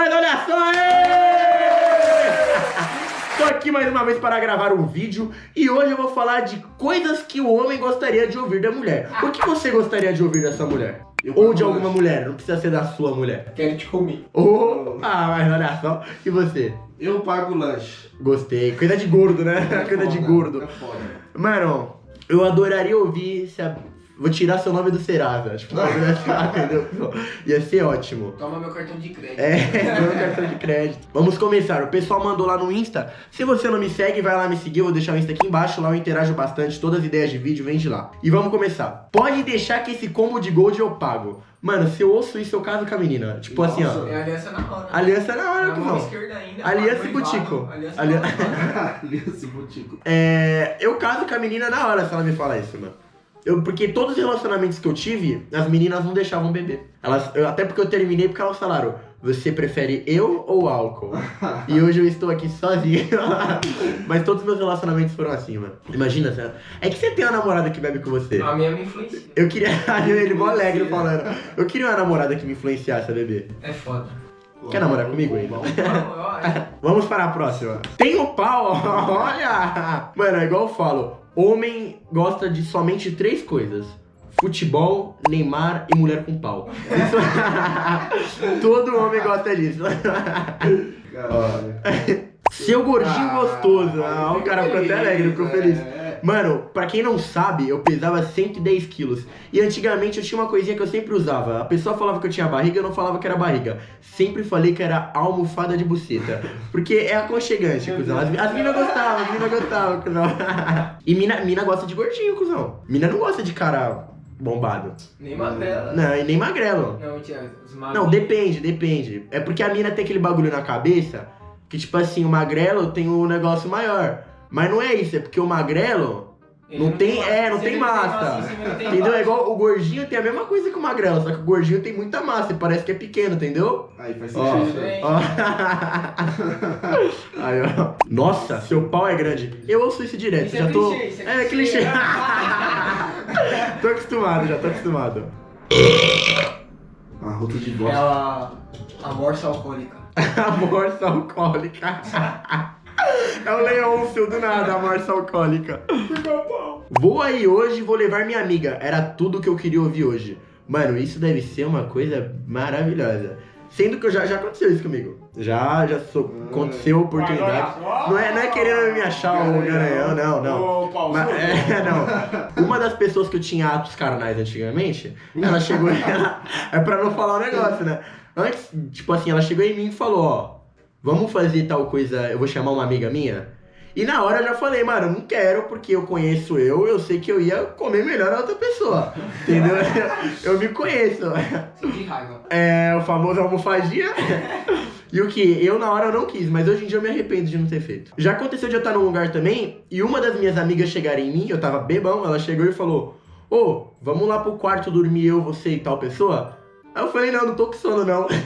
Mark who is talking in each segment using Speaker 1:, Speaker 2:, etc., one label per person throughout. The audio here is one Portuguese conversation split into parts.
Speaker 1: Mas olha só! Tô aqui mais uma vez para gravar um vídeo e hoje eu vou falar de coisas que o homem gostaria de ouvir da mulher. O que você gostaria de ouvir dessa mulher?
Speaker 2: Eu
Speaker 1: Ou de alguma mulher, não precisa ser da sua mulher.
Speaker 2: Quero te comer.
Speaker 1: Oh, ah, mas olha só. E você?
Speaker 2: Eu pago o lanche.
Speaker 1: Gostei. Coisa de gordo, né?
Speaker 2: É
Speaker 1: Coisa de
Speaker 2: foda,
Speaker 1: gordo.
Speaker 2: É foda.
Speaker 1: Mano, eu adoraria ouvir se a... Vou tirar seu nome do Serasa. Tipo, entendeu? Ia ser ótimo.
Speaker 3: Toma meu cartão de crédito.
Speaker 1: É, meu cartão de crédito. Vamos começar. O pessoal mandou lá no Insta. Se você não me segue, vai lá me seguir. Eu vou deixar o Insta aqui embaixo. Lá eu interajo bastante. Todas as ideias de vídeo vem de lá. E vamos começar. Pode deixar que esse combo de gold eu pago. Mano, se eu ouço isso, eu caso com a menina. Tipo assim, ó.
Speaker 2: Nossa.
Speaker 3: É aliança na hora.
Speaker 1: Aliança na hora, cuzão.
Speaker 3: esquerda ainda.
Speaker 1: Aliança e butico.
Speaker 3: Aliança.
Speaker 2: Aliança Botico.
Speaker 1: É, eu caso com a menina na hora se ela me falar isso, mano. Eu, porque todos os relacionamentos que eu tive, as meninas não deixavam beber. Elas, eu- até porque eu terminei porque elas falaram, você prefere eu ou álcool? e hoje eu estou aqui sozinho. Mas todos os meus relacionamentos foram assim, mano. Imagina, Zé. É que você tem uma namorada que bebe com você.
Speaker 3: A minha me influencia.
Speaker 1: Eu queria. Ele mó alegre falando. Eu queria uma namorada que me influenciasse a beber.
Speaker 3: É foda.
Speaker 1: Quer namorar comigo ainda?
Speaker 3: Vamos
Speaker 1: para a próxima. Tem o pau, olha! Mano, é igual eu falo. Homem gosta de somente três coisas. Futebol, Neymar e mulher com pau. Isso- Todo homem gosta disso. Seu gordinho
Speaker 2: Ah,
Speaker 1: gostoso. Ah, o cara ficou até alegre, ficou feliz.
Speaker 2: É.
Speaker 1: Mano, pra quem não sabe, eu pesava 110 quilos. E antigamente eu tinha uma coisinha que eu sempre usava. A pessoa falava que eu tinha barriga, eu não falava que era barriga. Sempre falei que era almofada de buceta. Porque é aconchegante, cuzão. As, as minas gostavam, as minas gostavam, cuzão. E mina, mina gosta de gordinho, cuzão. Mina não gosta de cara bombado.
Speaker 3: Nem magrela.
Speaker 1: Não, e nem magrelo.
Speaker 3: Não, tia, os magros.
Speaker 1: Não, depende, depende. É porque a mina tem aquele bagulho na cabeça que, tipo assim, o magrelo tem um negócio maior. Mas não é isso, é porque o magrelo
Speaker 3: Ele
Speaker 1: não tem,
Speaker 3: massa.
Speaker 1: é, não tem massa.
Speaker 3: tem
Speaker 1: Entendeu? É
Speaker 3: embaixo.
Speaker 1: igual o gordinho tem a mesma coisa que o magrelo, só que o gordinho tem muita massa e parece que é pequeno, entendeu?
Speaker 2: Aí faz
Speaker 1: Ó.
Speaker 2: sentido.
Speaker 3: Bem,
Speaker 1: Ó. Aí, ó. Nossa, seu pau é grande. Eu ouço isso direto,
Speaker 3: Isso é
Speaker 1: já tô.
Speaker 3: clichê, isso é
Speaker 1: é clichê.
Speaker 3: clichê.
Speaker 1: tô acostumado, já tô acostumado.
Speaker 2: Arroto de
Speaker 3: É
Speaker 2: bosta.
Speaker 3: a, a morsa alcoólica.
Speaker 1: A morsa alcoólica. É o Leôncio do nada, a morsa alcoólica. Vou aí hoje e vou levar minha amiga. Era tudo que eu queria ouvir hoje. Mano, isso deve ser uma coisa maravilhosa. Sendo que já, já aconteceu isso comigo. Já, já sou, aconteceu a oportunidade. Não é, não é querendo me achar o garanhão, não, não.
Speaker 4: Paulo,
Speaker 1: Mas, é, não. Uma das pessoas que eu tinha atos carnais antigamente, ela chegou ela, É pra não falar o negócio, né? Antes, tipo assim, ela chegou em mim e falou, ó, vamos fazer tal coisa, eu vou chamar uma amiga minha. E na hora eu já falei, mano, eu não quero, porque eu conheço eu, eu sei que eu ia comer melhor a outra pessoa. Entendeu? Eu me conheço.
Speaker 3: De raiva.
Speaker 1: É o famoso almofadinha. E o que? Eu na hora eu não quis, mas hoje em dia eu me arrependo de não ter feito. Já aconteceu de eu estar num lugar também e uma das minhas amigas chegar em mim, eu tava bebão, ela chegou e falou: Ô, vamos lá pro quarto dormir eu, você e tal pessoa? Aí eu falei: Não, não tô com sono não.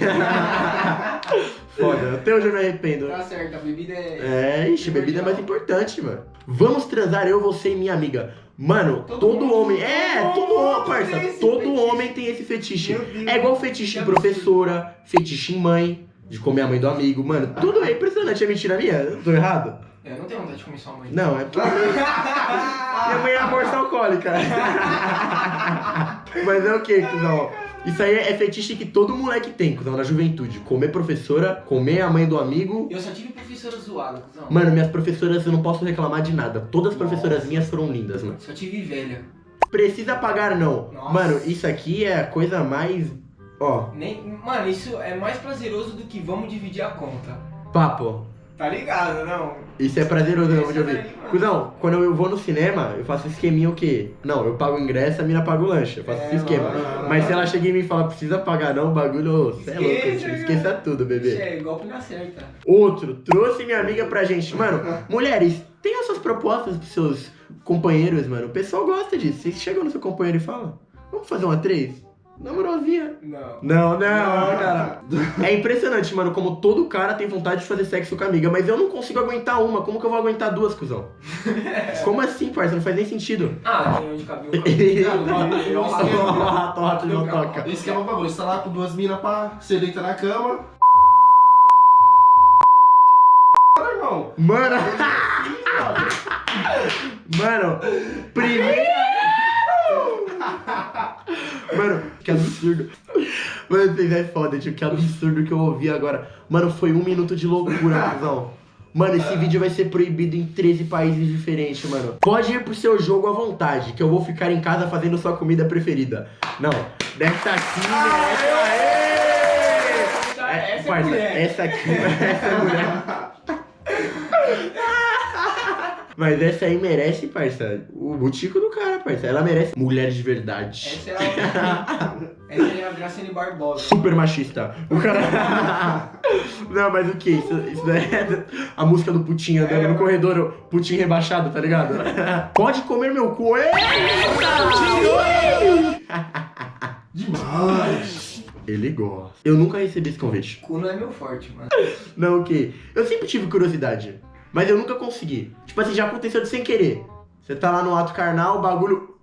Speaker 1: Foda, até hoje eu me arrependo.
Speaker 3: Tá certo, a bebida é.
Speaker 1: É, ixi, bebida é mais importante, mano. Vamos transar eu, você e minha amiga. Mano, todo,
Speaker 3: Todo
Speaker 1: homem. É,
Speaker 3: todo
Speaker 1: homem, parça. Todo
Speaker 3: fetiche.
Speaker 1: homem tem esse fetiche. É igual fetiche em professora, fetiche em mãe, de comer a mãe do amigo. Mano, tudo é impressionante. É mentira minha? Eu tô errado?
Speaker 3: Eu não tenho vontade de comer sua mãe.
Speaker 1: Não, é porque. Minha mãe é a morsa alcoólica. Mas é o que, cuzão? Isso aí é fetiche que todo moleque tem, cuzão, na juventude. Comer professora, comer a mãe do amigo.
Speaker 3: Eu só tive professora zoada, cuzão.
Speaker 1: Mano, minhas professoras eu não posso reclamar de nada. Todas as professoras
Speaker 3: Nossa.
Speaker 1: minhas foram lindas, mano.
Speaker 3: Só tive velha.
Speaker 1: Precisa pagar, não.
Speaker 3: Nossa.
Speaker 1: Mano, isso aqui é a coisa mais. Ó,
Speaker 3: Nem... Mano, isso é mais prazeroso do que vamos dividir a conta.
Speaker 1: papo.
Speaker 3: Tá ligado, não?
Speaker 1: Isso é prazeroso, não, de ouvir.
Speaker 3: mano.
Speaker 1: Cusão, quando eu vou no cinema, eu faço esqueminha o quê? Não, eu pago o ingresso, a mina paga o lanche. Eu faço
Speaker 3: É,
Speaker 1: esse esquema. Mas se ela chega em mim e fala, precisa pagar não, o bagulho, você é louco,
Speaker 3: Esqueça,
Speaker 1: tudo, bebê.
Speaker 3: É golpe na certa.
Speaker 1: Outro, trouxe minha amiga pra gente. Mano, mulheres, tem essas propostas pros seus companheiros, mano. O pessoal gosta disso. Vocês chegam no seu companheiro e falam, vamos fazer uma três? Na moralzinha.
Speaker 3: Não.
Speaker 1: Não, não, cara. É impressionante, mano, como todo cara tem vontade de fazer sexo com a amiga, mas eu não consigo aguentar uma. Como que eu vou aguentar duas, cuzão? Como assim, parça? Não faz nem sentido.
Speaker 3: Ah, tem onde cabelo.
Speaker 1: Toca, não toca.
Speaker 2: Esse que é o bagulho, você tá lá com duas minas, pá, você deita na cama, irmão.
Speaker 1: Mano, mano, primeira. Mano, que absurdo. Mano, vocês é foda, tio. Que absurdo que eu ouvi agora. Mano, foi um minuto de loucura, cuzão. Mano, esse vídeo vai ser proibido em 13 países diferentes, mano. Pode ir pro seu jogo à vontade, que eu vou ficar em casa fazendo sua comida preferida. Não, dessa aqui. Aê!
Speaker 3: Essa é
Speaker 1: parça,
Speaker 3: mulher.
Speaker 1: Essa aqui, essa é mulher. Mas essa aí merece, parça, o butico do cara, parça. Ela merece mulheres de verdade.
Speaker 3: Essa é a, essa é a Graciane Barbosa.
Speaker 1: Super machista. O cara. Não, mas o que? Isso, isso daí é a música do Putin andando
Speaker 3: É,
Speaker 1: no corredor, Putin rebaixado, tá ligado? Pode comer meu cu. Eita!
Speaker 2: Demais.
Speaker 1: Ele gosta. Eu nunca recebi esse convite.
Speaker 3: Cu não é meu forte, mano.
Speaker 1: Não, o quê? Eu sempre tive curiosidade, mas eu nunca consegui. Tipo assim, já aconteceu de sem querer. Você tá lá no ato carnal, o bagulho.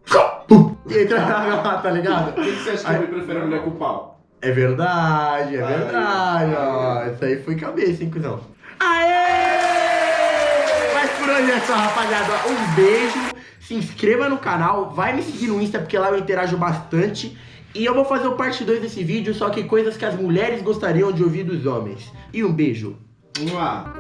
Speaker 1: E entra lá, tá ligado?
Speaker 2: Por que você acha que homem prefere a mulher com pau?
Speaker 1: É verdade, é
Speaker 2: Aí,
Speaker 1: verdade, ó.
Speaker 2: aí.
Speaker 1: Isso aí foi cabeça, hein, cuzão? Aê! Mas por hoje é só, rapaziada. Um beijo. Se inscreva no canal. Vai me seguir no Insta, porque lá eu interajo bastante. E eu vou fazer o parte 2 desse vídeo, só que coisas que as mulheres gostariam de ouvir dos homens. E um beijo.
Speaker 2: Vamos lá.